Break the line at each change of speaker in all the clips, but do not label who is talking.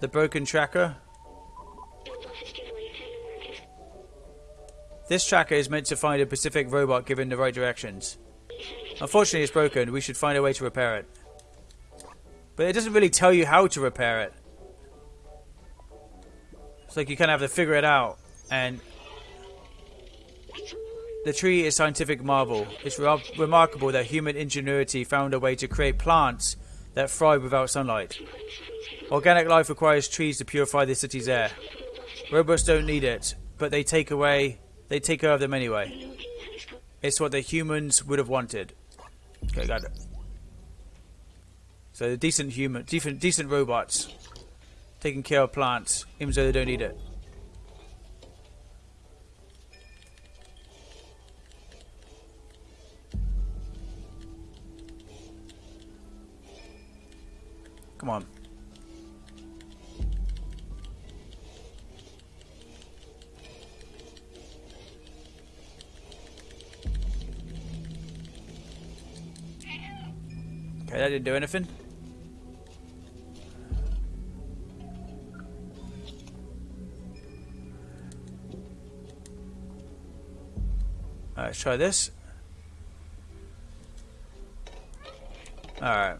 The broken tracker. This tracker is meant to find a Pacific robot given the right directions. Unfortunately, it's broken. We should find a way to repair it. But it doesn't really tell you how to repair it. It's like you kind of have to figure it out. And the tree is scientific marvel. It's re remarkable that human ingenuity found a way to create plants that thrive without sunlight. Organic life requires trees to purify the city's air. Robots don't need it, but they take away, they take care of them anyway. It's what the humans would have wanted. Okay, got it. So decent human, decent, decent robots taking care of plants, even though they don't need it. Come on. Okay, that didn't do anything. let's try this. Alright.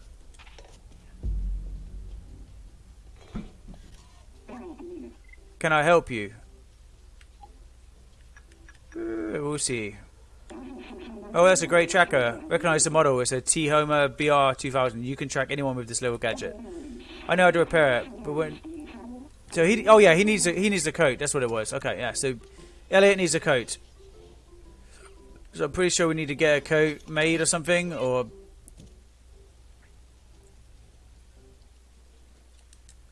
Can I help you? Uh, we'll see. Oh, that's a great tracker. Recognize the model. It's a T-Homer BR2000. You can track anyone with this little gadget. I know how to repair it, but when... So he... Oh, yeah, he needs a, he needs a coat. That's what it was. Okay, yeah. So Elliot needs a coat. So I'm pretty sure we need to get a coat made or something, or...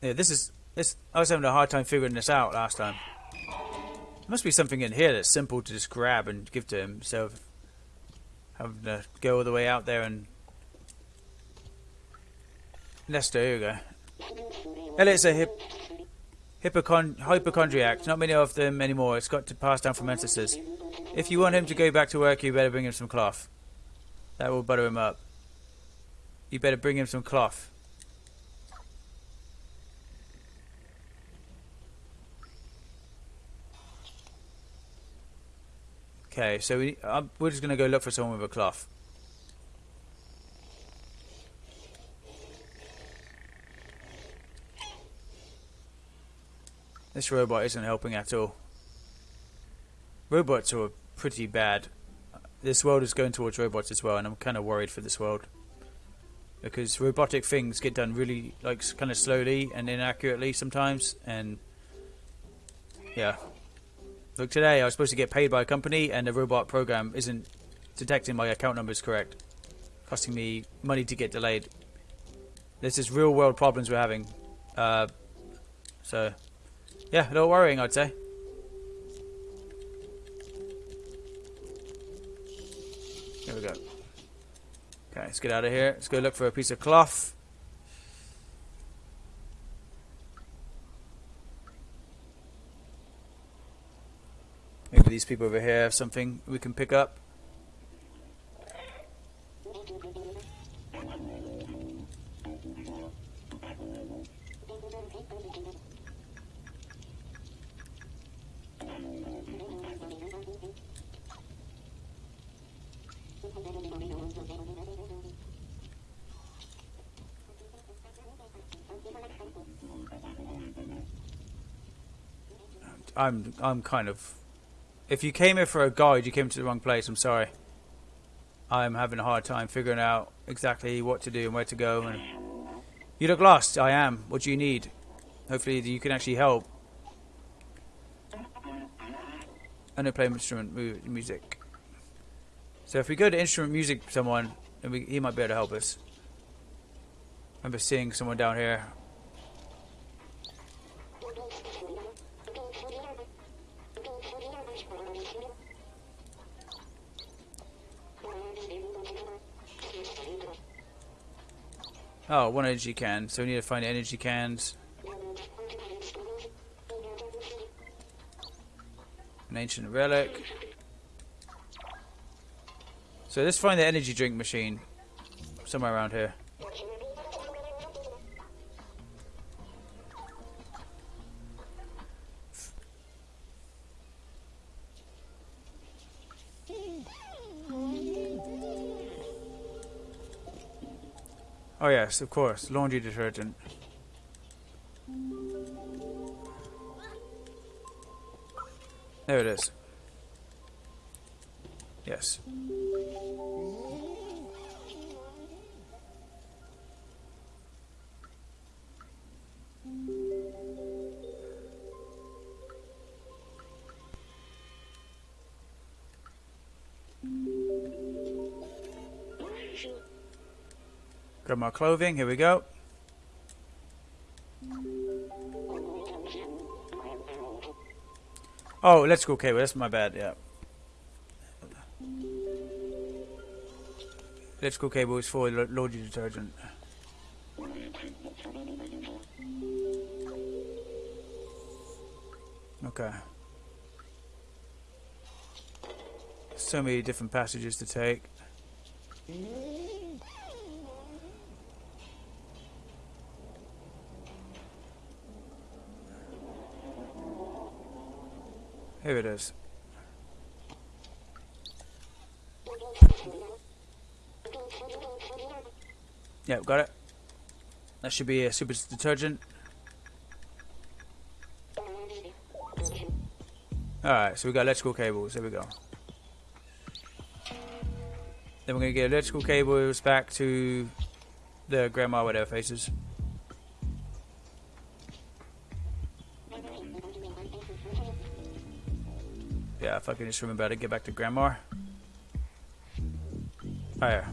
Yeah, this is this, I was having a hard time figuring this out last time. There must be something in here that's simple to just grab and give to him, so having to go all the way out there and... Nesta, here we go. Elliot's a hip... Hypochon hypochondriac. Not many of them anymore. It's got to pass down from ancestors. If you want him to go back to work, you better bring him some cloth. That will butter him up. You better bring him some cloth. Okay, so we, uh, we're just going to go look for someone with a cloth. This robot isn't helping at all. Robots are pretty bad. This world is going towards robots as well, and I'm kind of worried for this world. Because robotic things get done really, like, kind of slowly and inaccurately sometimes, and... Yeah, Look, today I was supposed to get paid by a company and the robot program isn't detecting my account numbers correct. Costing me money to get delayed. This is real world problems we're having. Uh, so, yeah, a little worrying I'd say. Here we go. Okay, let's get out of here. Let's go look for a piece of cloth. Maybe these people over here have something we can pick up. I'm I'm kind of if you came here for a guide, you came to the wrong place. I'm sorry. I'm having a hard time figuring out exactly what to do and where to go. And you look lost. I am. What do you need? Hopefully you can actually help. I know play instrument music. So if we go to instrument music someone, then we, he might be able to help us. I remember seeing someone down here Oh, one energy can. So we need to find energy cans. An ancient relic. So let's find the energy drink machine. Somewhere around here. Oh yes, of course. Laundry detergent. There it is. Yes. Grab my clothing, here we go. Oh, let's go cable, that's my bad, yeah. Let's go cable is for laundry detergent. Okay. So many different passages to take. Here it is. Yep, got it. That should be a super detergent. Alright, so we got electrical cables. There we go. Then we're going to get electrical cables back to the grandma whatever faces. Yeah, if I can just remember how to get back to grandma. Oh yeah.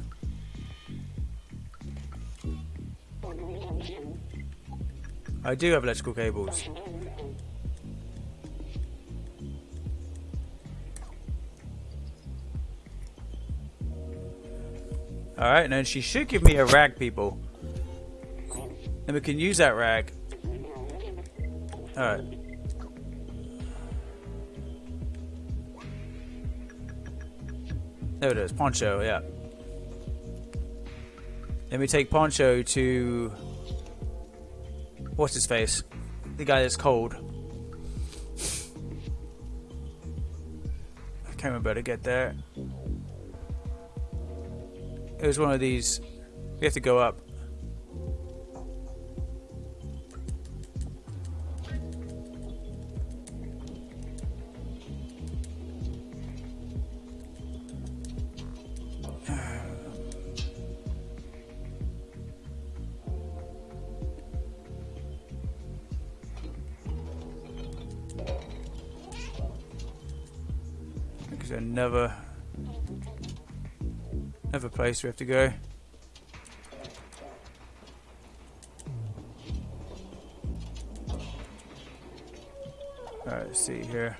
I do have electrical cables. Alright, and she should give me a rag, people. And we can use that rag. Alright. There it is, Poncho, yeah. Let me take Poncho to... What's his face? The guy that's cold. I can't remember how to get there. It was one of these. We have to go up. Never Another place we have to go. Alright, see here.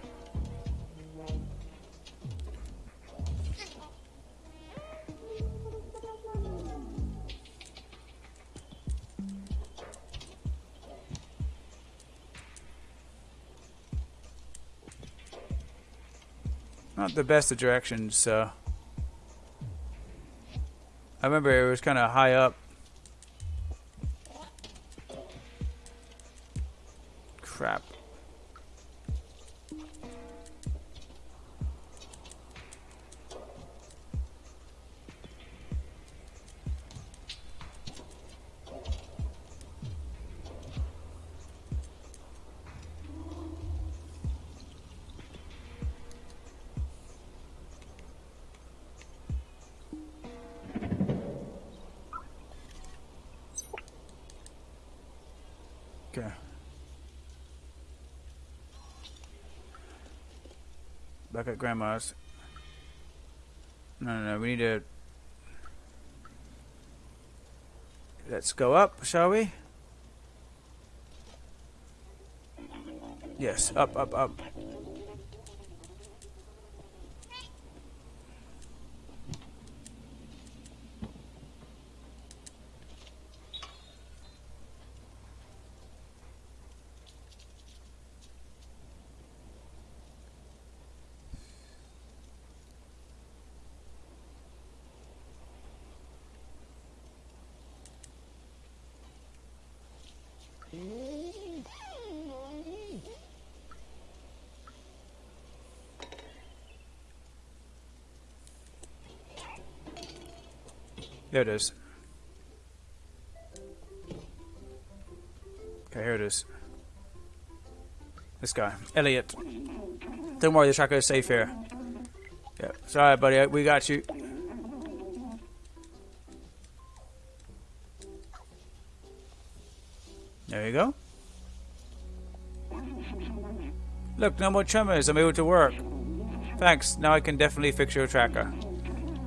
Not the best of directions, so... I remember it was kind of high up. Okay. Back at grandma's. No, no, no. We need to. Let's go up, shall we? Yes, up, up, up. There it is. Okay, here it is. This guy, Elliot. Don't worry, the tracker is safe here. Yeah, sorry, buddy, we got you. There you go. Look, no more tremors. I'm able to work. Thanks. Now I can definitely fix your tracker.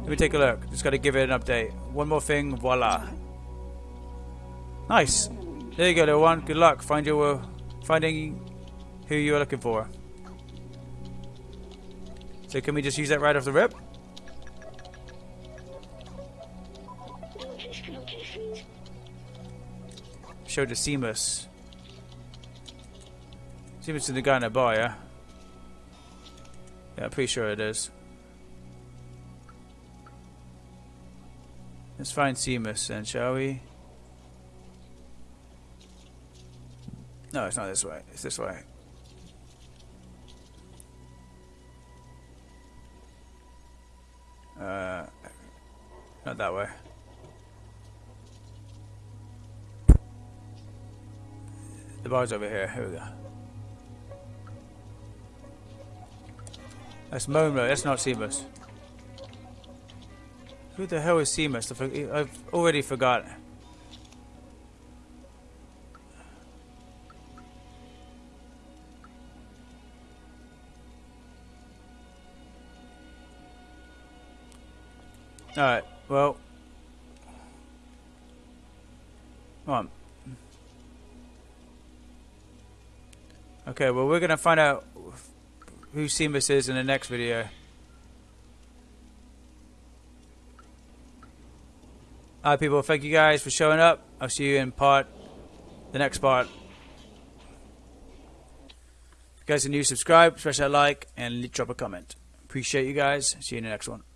Let me take a look. Just got to give it an update. One more thing. Voila. Nice. There you go, little one. Good luck. Find your finding who you are looking for. So can we just use that right off the rip? Show the Seamus. Seamus is the guy in bar, yeah? Yeah, I'm pretty sure it is. Let's find Seamus then, shall we? No, it's not this way. It's this way. Uh, not that way. The bar's over here. Here we go. That's Momo. That's not Seamus. Who the hell is Seamus? I've already forgot. Alright, well. Come on. Okay, well we're going to find out who Seamus is in the next video. Alright people, thank you guys for showing up. I'll see you in part, the next part. If you guys are new, subscribe, smash that like, and drop a comment. Appreciate you guys. See you in the next one.